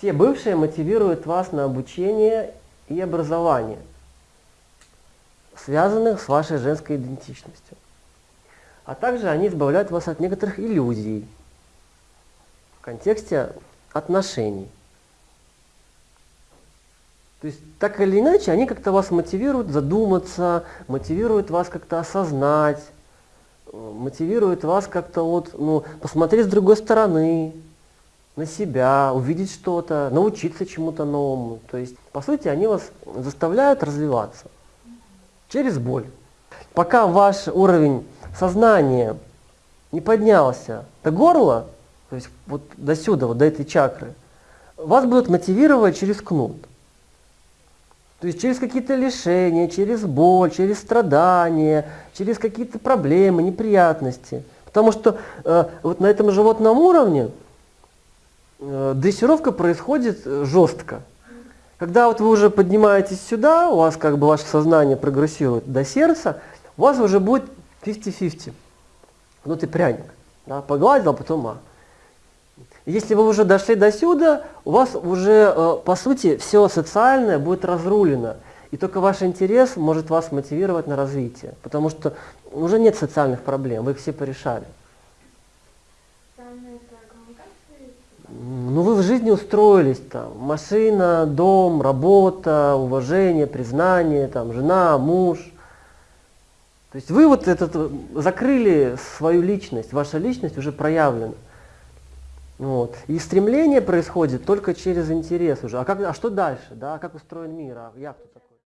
Все бывшие мотивируют вас на обучение и образование, связанных с вашей женской идентичностью. А также они избавляют вас от некоторых иллюзий в контексте отношений. То есть так или иначе они как-то вас мотивируют задуматься, мотивируют вас как-то осознать, мотивируют вас как-то вот, ну, посмотреть с другой стороны, на себя, увидеть что-то, научиться чему-то новому. То есть, по сути, они вас заставляют развиваться через боль. Пока ваш уровень сознания не поднялся до горла, то есть вот до сюда, вот до этой чакры, вас будут мотивировать через кнут. То есть через какие-то лишения, через боль, через страдания, через какие-то проблемы, неприятности. Потому что э, вот на этом животном уровне дрессировка происходит э, жестко. Когда вот вы уже поднимаетесь сюда, у вас как бы ваше сознание прогрессирует до сердца, у вас уже будет 50-50. Ну ты пряник. Да, погладил, а потом а. Если вы уже дошли до сюда, у вас уже, э, по сути, все социальное будет разрулено. И только ваш интерес может вас мотивировать на развитие. Потому что уже нет социальных проблем, вы их все порешали. Ну вы в жизни устроились там, машина, дом, работа, уважение, признание, там, жена, муж. То есть вы вот этот, закрыли свою личность, ваша личность уже проявлена. Вот. И стремление происходит только через интерес уже. А, как, а что дальше? Да? А как устроен мир? А я кто такой?